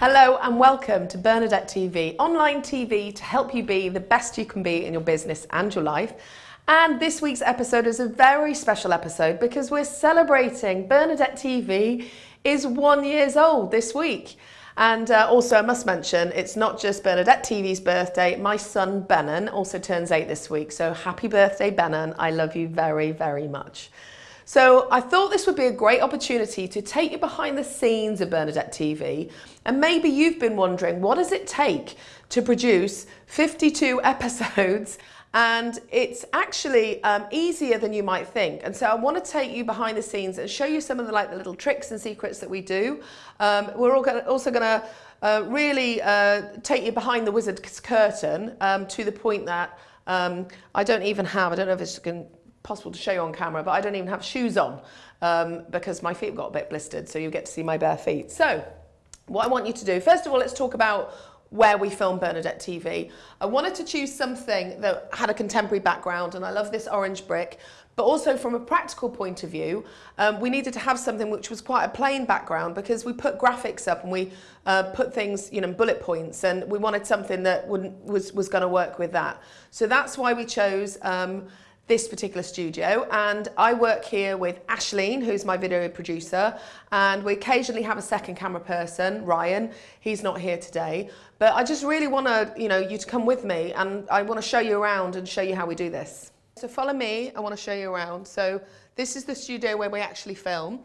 Hello and welcome to Bernadette TV, online TV to help you be the best you can be in your business and your life. And this week's episode is a very special episode because we're celebrating Bernadette TV is one years old this week. And uh, also I must mention, it's not just Bernadette TV's birthday, my son Benon also turns eight this week. So happy birthday Benon, I love you very, very much. So I thought this would be a great opportunity to take you behind the scenes of Bernadette TV. And maybe you've been wondering, what does it take to produce 52 episodes? And it's actually um, easier than you might think. And so I want to take you behind the scenes and show you some of the like the little tricks and secrets that we do. Um, we're also going to uh, really uh, take you behind the wizard's curtain um, to the point that um, I don't even have, I don't know if it's going possible to show you on camera, but I don't even have shoes on um, because my feet got a bit blistered, so you get to see my bare feet. So what I want you to do, first of all, let's talk about where we film Bernadette TV. I wanted to choose something that had a contemporary background, and I love this orange brick, but also from a practical point of view, um, we needed to have something which was quite a plain background because we put graphics up and we uh, put things, you know, bullet points, and we wanted something that wouldn't, was, was going to work with that. So that's why we chose um, this particular studio and I work here with Ashleen who's my video producer and we occasionally have a second camera person Ryan. He's not here today but I just really want to you know you to come with me and I want to show you around and show you how we do this. So follow me I want to show you around. So this is the studio where we actually film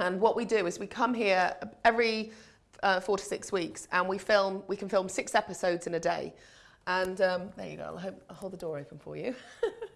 and what we do is we come here every uh, four to six weeks and we film we can film six episodes in a day. And um, there you go I'll, I'll hold the door open for you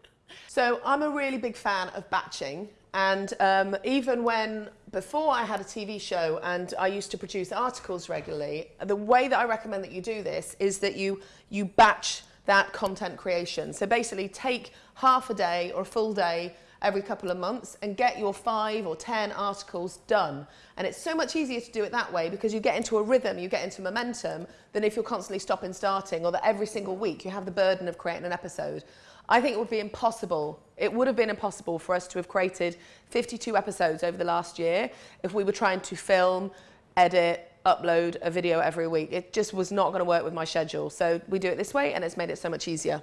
So I'm a really big fan of batching and um, even when, before I had a TV show and I used to produce articles regularly, the way that I recommend that you do this is that you, you batch that content creation. So basically take half a day or a full day every couple of months and get your five or 10 articles done. And it's so much easier to do it that way because you get into a rhythm, you get into momentum than if you're constantly stopping starting or that every single week you have the burden of creating an episode. I think it would be impossible. It would have been impossible for us to have created 52 episodes over the last year if we were trying to film, edit, upload a video every week. It just was not going to work with my schedule. So we do it this way and it's made it so much easier.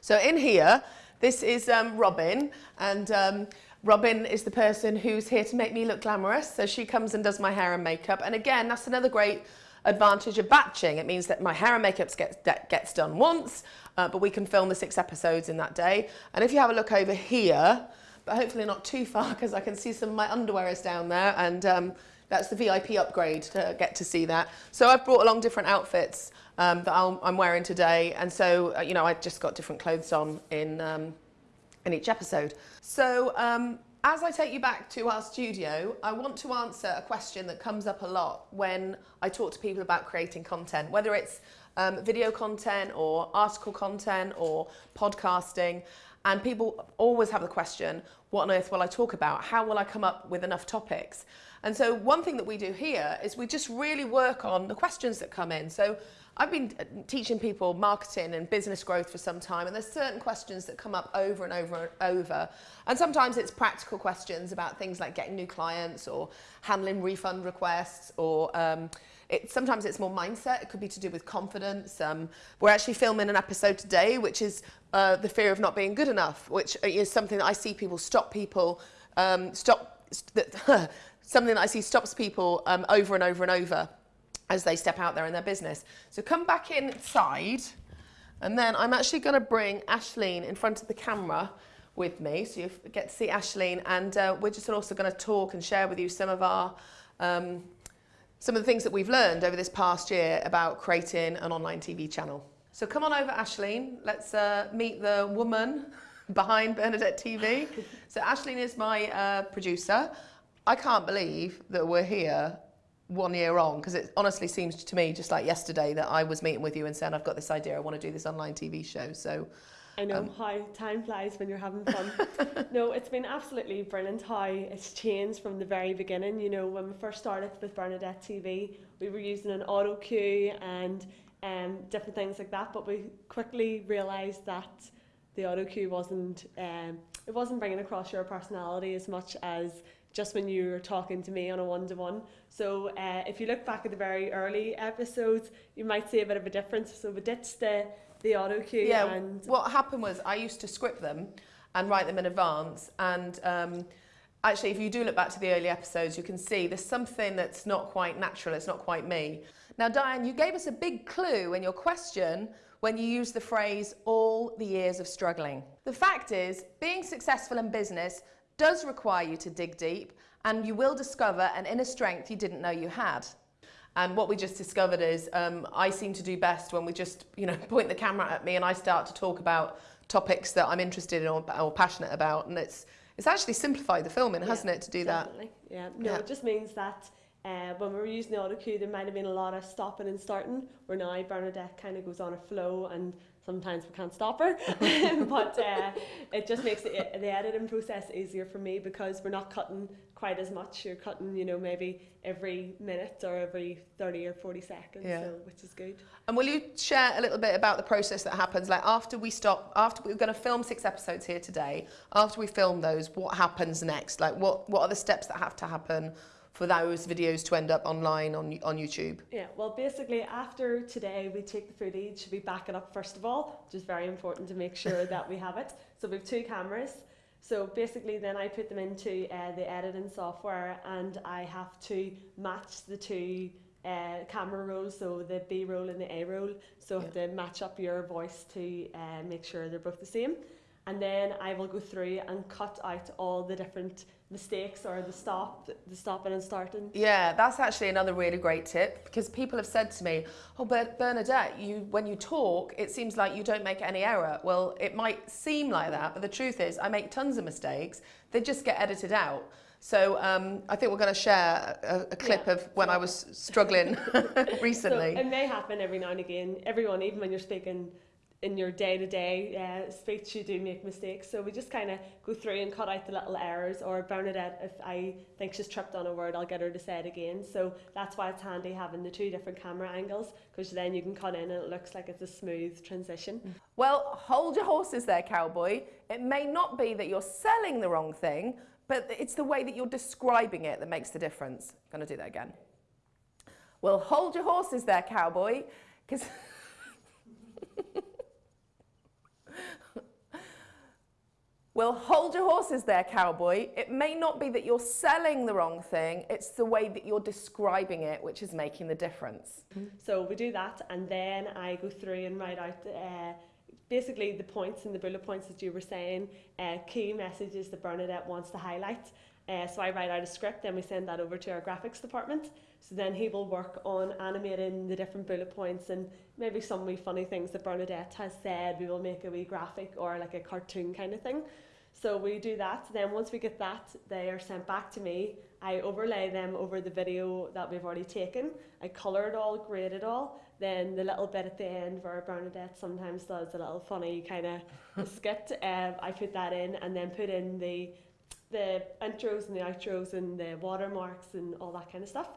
So in here, this is um, Robin and um, Robin is the person who's here to make me look glamorous. So she comes and does my hair and makeup. And again, that's another great advantage of batching. It means that my hair and makeup gets, gets done once, uh, but we can film the six episodes in that day. And if you have a look over here, but hopefully not too far because I can see some of my underwear is down there and um, that's the VIP upgrade to get to see that. So I've brought along different outfits um, that i am wearing today and so uh, you know I just got different clothes on in, um, in each episode. So um, as I take you back to our studio, I want to answer a question that comes up a lot when I talk to people about creating content, whether it's um, video content or article content or podcasting. And people always have the question, what on earth will I talk about? How will I come up with enough topics? And so one thing that we do here is we just really work on the questions that come in. So I've been uh, teaching people marketing and business growth for some time and there's certain questions that come up over and over and over and sometimes it's practical questions about things like getting new clients or handling refund requests or um, it, sometimes it's more mindset it could be to do with confidence um, we're actually filming an episode today which is uh, the fear of not being good enough which is something that I see people stop people um, stop st something that I see stops people um, over and over and over as they step out there in their business. So come back inside and then I'm actually going to bring Ashleen in front of the camera with me so you get to see Ashleen and uh, we're just also going to talk and share with you some of our um, some of the things that we've learned over this past year about creating an online TV channel. So come on over Ashleen, let's uh, meet the woman behind Bernadette TV. so Ashleen is my uh, producer. I can't believe that we're here one year on because it honestly seems to me just like yesterday that I was meeting with you and saying I've got this idea. I want to do this online TV show. So I know um, how time flies when you're having fun. No it's been absolutely brilliant how it's changed from the very beginning. You know when we first started with Bernadette TV we were using an auto cue and um, different things like that but we quickly realized that the auto cue wasn't um, it wasn't bringing across your personality as much as just when you were talking to me on a one to one. So uh, if you look back at the very early episodes, you might see a bit of a difference. So we ditched the the auto cue. Yeah. And What happened was I used to script them and write them in advance. And um, actually, if you do look back to the early episodes, you can see there's something that's not quite natural. It's not quite me. Now, Diane, you gave us a big clue in your question when you used the phrase all the years of struggling. The fact is, being successful in business does require you to dig deep and you will discover an inner strength you didn't know you had. And what we just discovered is um, I seem to do best when we just, you know, point the camera at me and I start to talk about topics that I'm interested in or, or passionate about. And it's, it's actually simplified the filming, hasn't it, to do that? Definitely. Yeah. No, Yeah. it just means that uh, when we were using the auto cue, there might have been a lot of stopping and starting. Where now Bernadette kind of goes on a flow, and sometimes we can't stop her. but uh, it just makes the, the editing process easier for me because we're not cutting quite as much. You're cutting, you know, maybe every minute or every thirty or forty seconds, Yeah. so, which is good. And will you share a little bit about the process that happens? Like after we stop, after we're going to film six episodes here today, after we film those, what happens next? Like what, what are the steps that have to happen for those videos to end up online on, on YouTube? Yeah, well, basically, after today, we take the footage, we back it up first of all, which is very important to make sure that we have it. So we have two cameras. So basically, then I put them into uh, the editing software, and I have to match the two uh, camera rolls, so the B roll and the A roll. So I have to match up your voice to uh, make sure they're both the same. And then I will go through and cut out all the different mistakes or the stop, the stopping and starting. Yeah, that's actually another really great tip because people have said to me, "Oh, but Bernadette, you when you talk, it seems like you don't make any error." Well, it might seem like that, but the truth is, I make tons of mistakes. They just get edited out. So um, I think we're going to share a, a clip Yeah, of when I was struggling recently. So it may happen every now and again. Everyone, even when you're speaking in your day to day speech, you do make mistakes. So we just kind of go through and cut out the little errors. Or Bernadette, if I think she's tripped on a word, I'll get her to say it again. So that's why it's handy having the two different camera angles because then you can cut in and it looks like it's a smooth transition. Mm. Well, hold your horses there, cowboy. It may not be that you're selling the wrong thing, but it's the way that you're describing it that makes the difference. I'm going to do that again. Well, hold your horses there, cowboy, because. Well, hold your horses there, cowboy. It may not be that you're selling the wrong thing, it's the way that you're describing it which is making the difference. So we do that, and then I go through and write out uh, basically the points and the bullet points that you were saying, uh, key messages that Bernadette wants to highlight. Uh, so I write out a script, then we send that over to our graphics department. So then he will work on animating the different bullet points and maybe some wee funny things that Bernadette has said. We will make a wee graphic or like a cartoon kind of thing. So we do that. Then once we get that, they are sent back to me. I overlay them over the video that we've already taken. I colour it all, grade it all. Then the little bit at the end where Bernadette sometimes does a little funny kind of skit, um, I put that in and then put in the the intros and the outros and the watermarks and all that kind of stuff.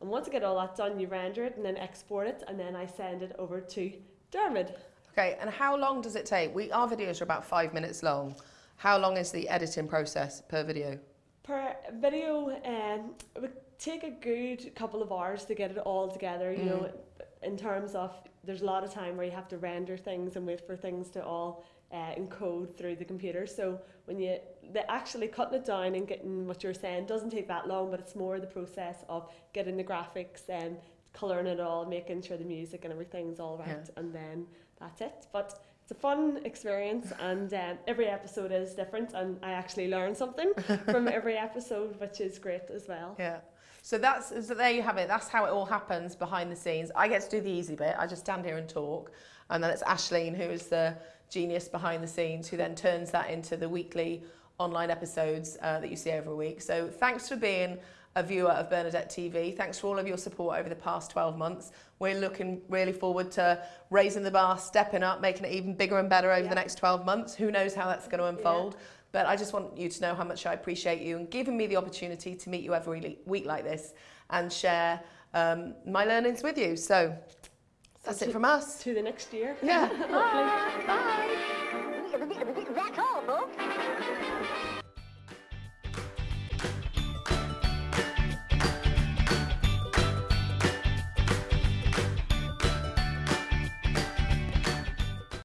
And once I get all that done, you render it and then export it, and then I send it over to Dermot. Okay, and how long does it take? We, our videos are about five minutes long. How long is the editing process per video? Per video, um, it would take a good couple of hours to get it all together. You know, in terms of there's a lot of time where you have to render things and wait for things to all uh, encode through the computer. So when you the actually cutting it down and getting what you're saying doesn't take that long, but it's more the process of getting the graphics and colouring it all, making sure the music and everything's all right, Yeah. and then that's it. But it's a fun experience, and um, every episode is different, and I actually learn something from every episode, which is great as well. Yeah. So that's so there you have it. That's how it all happens behind the scenes. I get to do the easy bit. I just stand here and talk, and then it's Ashleen who is the genius behind the scenes who then turns that into the weekly online episodes uh, that you see every week. So thanks for being a viewer of Bernadette TV. Thanks for all of your support over the past 12 months. We're looking really forward to raising the bar, stepping up, making it even bigger and better over Yeah. the next 12 months. Who knows how that's going to unfold. But I just want you to know how much I appreciate you and giving me the opportunity to meet you every week like this and share um, my learnings with you. So that's it from us. To the next year. Yeah. Bye. Bye. Back home, folks.